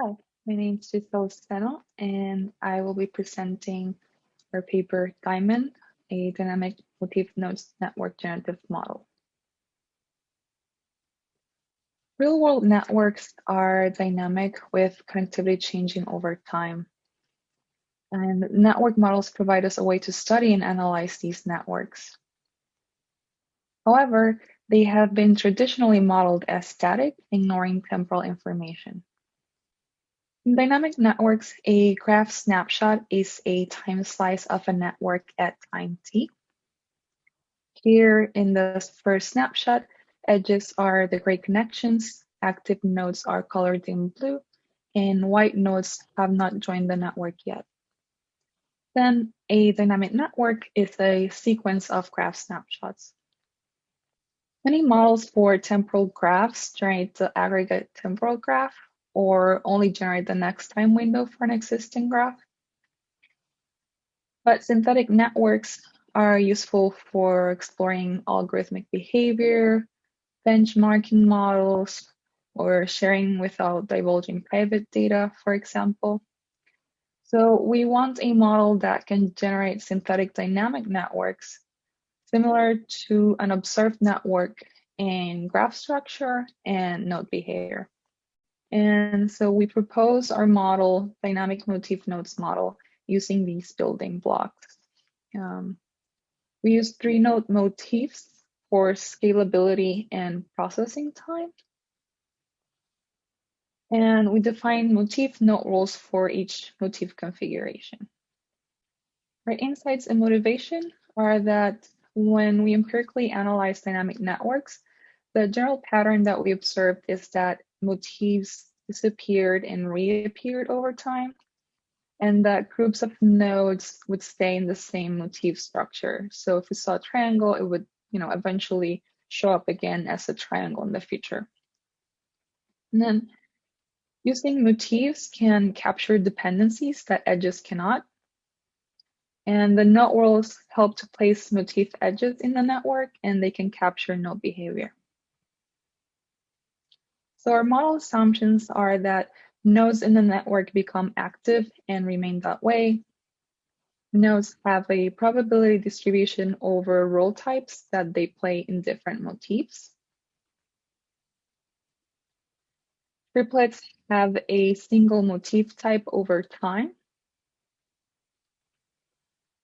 Hi, my name is Giselle Zeno, and I will be presenting our paper DYMOND, a dynamic motif nodes network generative model. Real-world networks are dynamic with connectivity changing over time. And network models provide us a way to study and analyze these networks. However, they have been traditionally modeled as static, ignoring temporal information. In dynamic networks, a graph snapshot is a time slice of a network at time t. Here in the first snapshot, edges are the gray connections, active nodes are colored in blue, and white nodes have not joined the network yet. Then a dynamic network is a sequence of graph snapshots. Many models for temporal graphs generate the aggregate temporal graph or only generate the next time window for an existing graph. But synthetic networks are useful for exploring algorithmic behavior, benchmarking models, or sharing without divulging private data, for example. So we want a model that can generate synthetic dynamic networks similar to an observed network in graph structure and node behavior. And so we propose our model, dynamic motif nodes model, using these building blocks. Um, we use three node motifs for scalability and processing time. And we define motif node roles for each motif configuration. Our insights and motivation are that when we empirically analyze dynamic networks, the general pattern that we observed is that motifs disappeared and reappeared over time, and that groups of nodes would stay in the same motif structure. So if we saw a triangle, it would, you know, eventually show up again as a triangle in the future. And then using motifs can capture dependencies that edges cannot. And the node roles help to place motif edges in the network and they can capture node behavior. So our model assumptions are that nodes in the network become active and remain that way. Nodes have a probability distribution over role types that they play in different motifs. Triplets have a single motif type over time.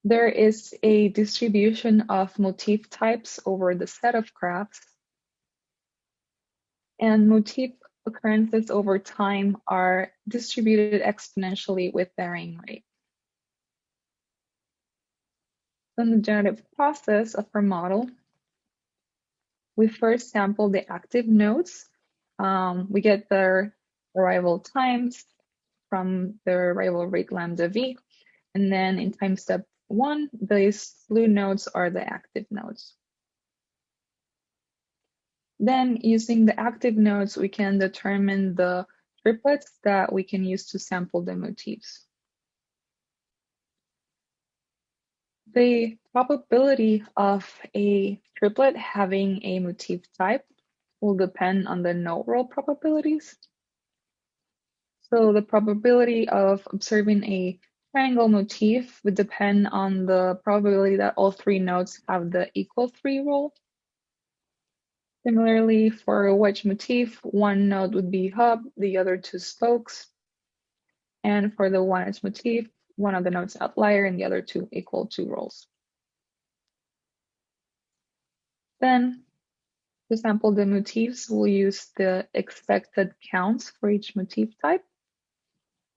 There is a distribution of motif types over the set of graphs and motif occurrences over time are distributed exponentially with varying rate. In the generative process of our model, we first sample the active nodes. Um, we get their arrival times from their arrival rate lambda v. And then in time step one, these blue nodes are the active nodes. Then using the active nodes, we can determine the triplets that we can use to sample the motifs. The probability of a triplet having a motif type will depend on the node role probabilities. So the probability of observing a triangle motif would depend on the probability that all three nodes have the equal three role. Similarly, for a wedge motif, one node would be hub, the other two spokes. And for the one edge motif, one of the nodes outlier and the other two equal two roles. Then to sample the motifs, we'll use the expected counts for each motif type.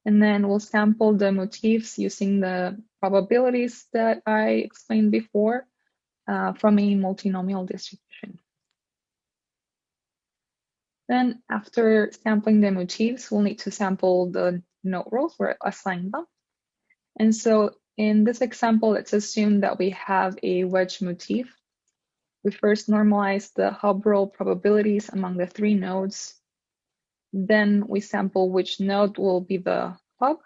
And then we'll sample the motifs using the probabilities that I explained before uh, from a multinomial distribution. Then after sampling the motifs, we'll need to sample the node roles or assign them. And so in this example, let's assume that we have a wedge motif. We first normalize the hub role probabilities among the three nodes. Then we sample which node will be the hub.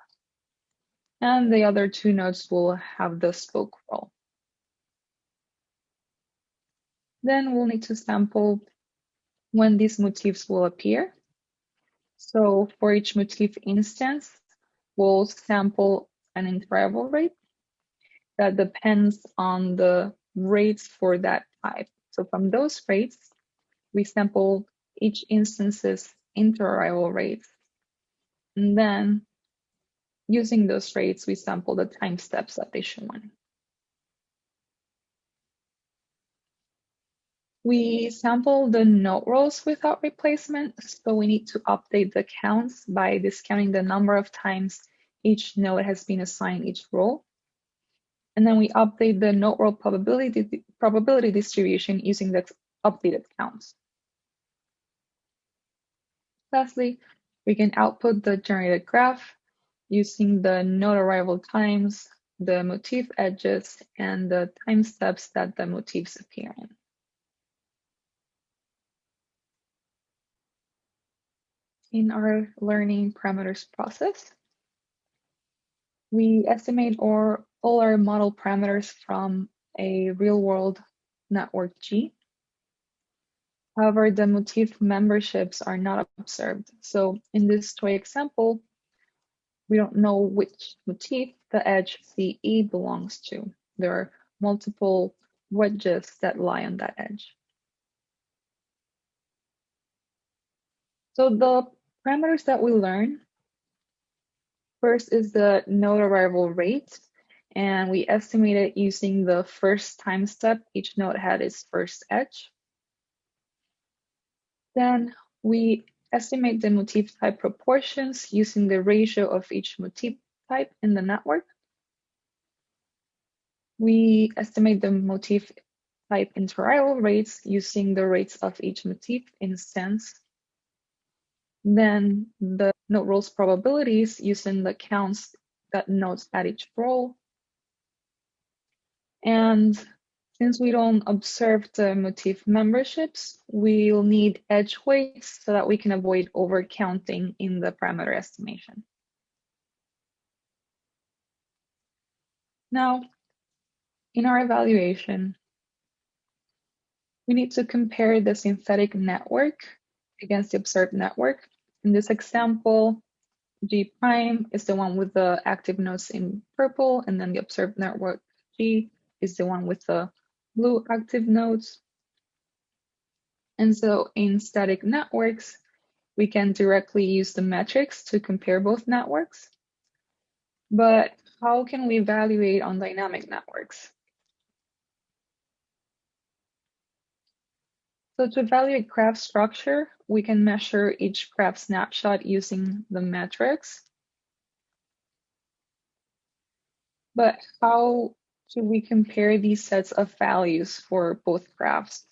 And the other two nodes will have the spoke role. Then we'll need to sample when these motifs will appear. So for each motif instance, we'll sample an interval rate that depends on the rates for that type. So from those rates, we sample each instance's interarrival rates. And then using those rates, we sample the time steps that they show on. We sample the node roles without replacement, so we need to update the counts by discounting the number of times each node has been assigned each role. And then we update the node role probability, probability distribution using the updated counts. Lastly, we can output the generated graph using the node arrival times, the motif edges, and the time steps that the motifs appear in. In our learning parameters process. We estimate our, all our model parameters from a real-world network G. However, the motif memberships are not observed. So in this toy example, we don't know which motif the edge CE belongs to. There are multiple wedges that lie on that edge. So the parameters that we learn. First is the node arrival rate, and we estimate it using the first time step each node had its first edge. Then we estimate the motif type proportions using the ratio of each motif type in the network. We estimate the motif type interarrival rates using the rates of each motif instance then the node roles probabilities using the counts that nodes at each role. And since we don't observe the motif memberships, we'll need edge weights so that we can avoid overcounting in the parameter estimation. Now, in our evaluation, we need to compare the synthetic network against the observed network. In this example, G prime is the one with the active nodes in purple, and then the observed network G is the one with the blue active nodes. And so in static networks, we can directly use the metrics to compare both networks. But how can we evaluate on dynamic networks? So to evaluate graph structure, we can measure each graph snapshot using the metrics. But how do we compare these sets of values for both graphs?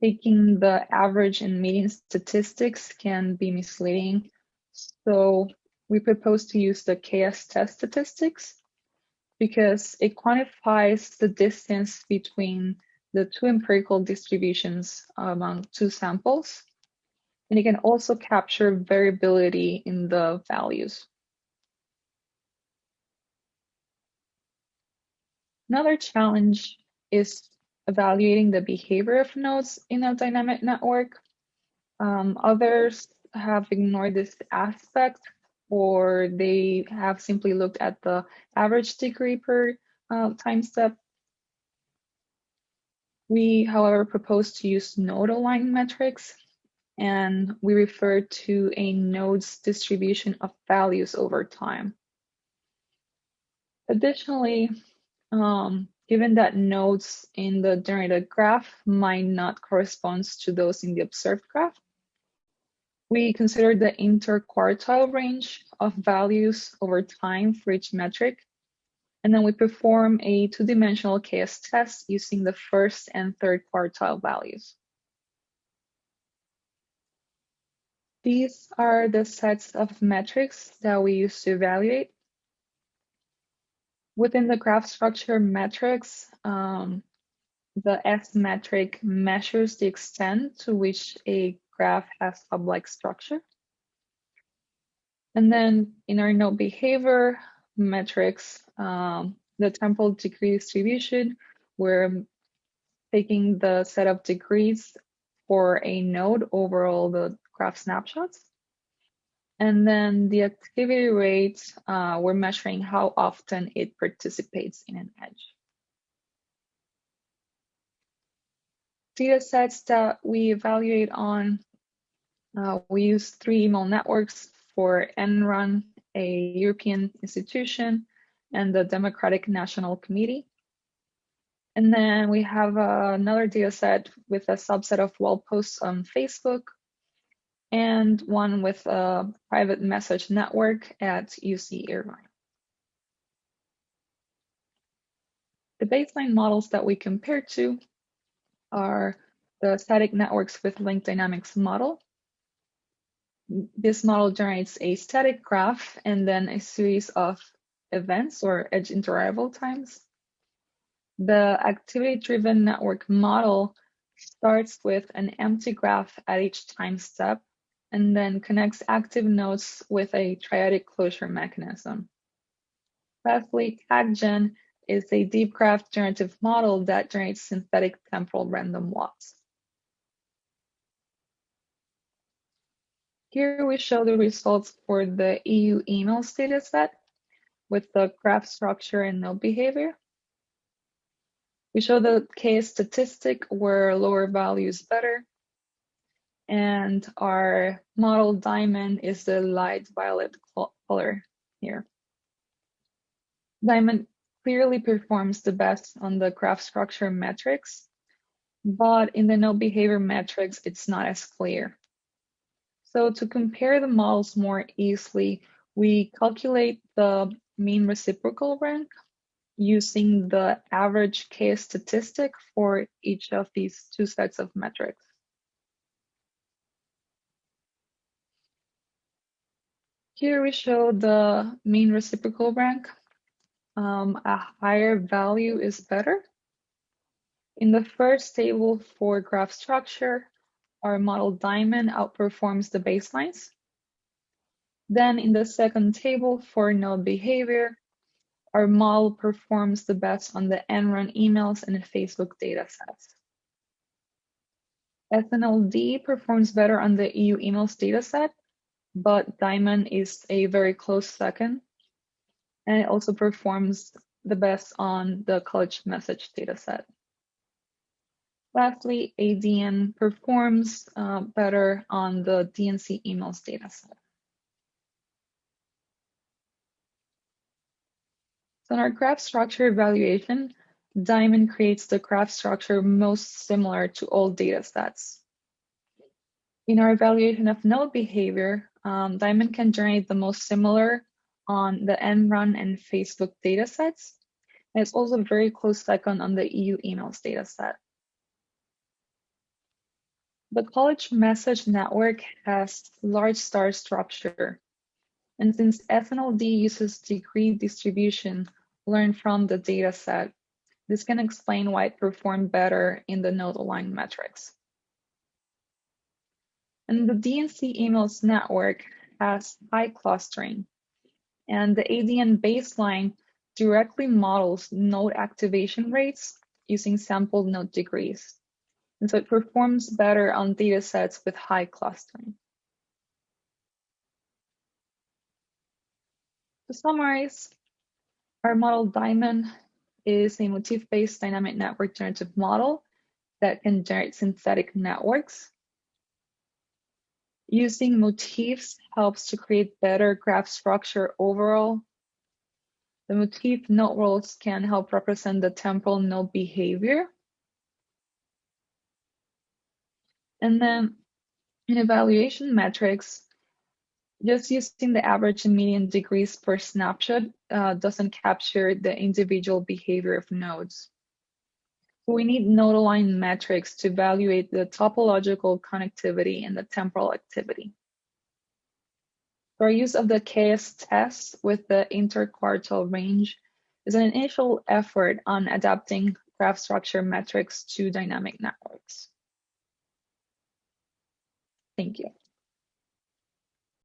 Taking the average and median statistics can be misleading. So we propose to use the KS test statistics because it quantifies the distance between the two empirical distributions among two samples. And it can also capture variability in the values. Another challenge is evaluating the behavior of nodes in a dynamic network. Um, others have ignored this aspect or they have simply looked at the average degree per uh, time step we, however, propose to use node aligned metrics, and we refer to a node's distribution of values over time. Additionally, um, given that nodes in the generated graph might not correspond to those in the observed graph, we consider the interquartile range of values over time for each metric and then we perform a two-dimensional KS test using the first and third quartile values. These are the sets of metrics that we use to evaluate. Within the graph structure metrics, um, the S metric measures the extent to which a graph has hub-like structure. And then in our node behavior, metrics, um, the temporal degree distribution, we're taking the set of degrees for a node over all the graph snapshots. And then the activity rate, uh, we're measuring how often it participates in an edge. Data sets that we evaluate on, uh, we use three email networks for Enron, a European institution, and the Democratic National Committee. And then we have uh, another data set with a subset of wall posts on Facebook and one with a private message network at UC Irvine. The baseline models that we compare to are the static networks with link dynamics model. This model generates a static graph and then a series of events or edge interarrival times. The activity-driven network model starts with an empty graph at each time step and then connects active nodes with a triadic closure mechanism. Lastly, TagGen is a deep graph generative model that generates synthetic temporal random walks. Here we show the results for the EU emails dataset with the graph structure and node behavior. We show the KS statistic where lower value is better and our model DYMOND is the light violet color here. DYMOND clearly performs the best on the graph structure metrics, but in the node behavior metrics, it's not as clear. So to compare the models more easily, we calculate the mean reciprocal rank using the average KS statistic for each of these two sets of metrics. Here we show the mean reciprocal rank. Um, a higher value is better. In the first table for graph structure, our model DYMOND outperforms the baselines. Then in the second table for node behavior, our model performs the best on the Enron emails and Facebook datasets. SNLD performs better on the EU emails dataset but DYMOND is a very close second. And it also performs the best on the college message dataset. Lastly, ADN performs uh, better on the DNC emails dataset. So in our graph structure evaluation, DYMOND creates the graph structure most similar to all datasets. In our evaluation of node behavior, um, DYMOND can generate the most similar on the Enron and Facebook datasets. And it's also very close second on the EU emails dataset. The college message network has large star structure. And since SNLD uses degree distribution learned from the dataset, this can explain why it performed better in the node aligned metrics. And the DNC emails network has high clustering. And the ADN baseline directly models node activation rates using sampled node degrees. And so it performs better on data sets with high clustering. To summarize, our model DYMOND is a motif-based dynamic network generative model that can generate synthetic networks Using motifs helps to create better graph structure overall. The motif node roles can help represent the temporal node behavior. And then in evaluation metrics, just using the average and median degrees per snapshot uh, doesn't capture the individual behavior of nodes. We need node-aligned metrics to evaluate the topological connectivity and the temporal activity. Our use of the KS test with the interquartile range is an initial effort on adapting graph structure metrics to dynamic networks. Thank you.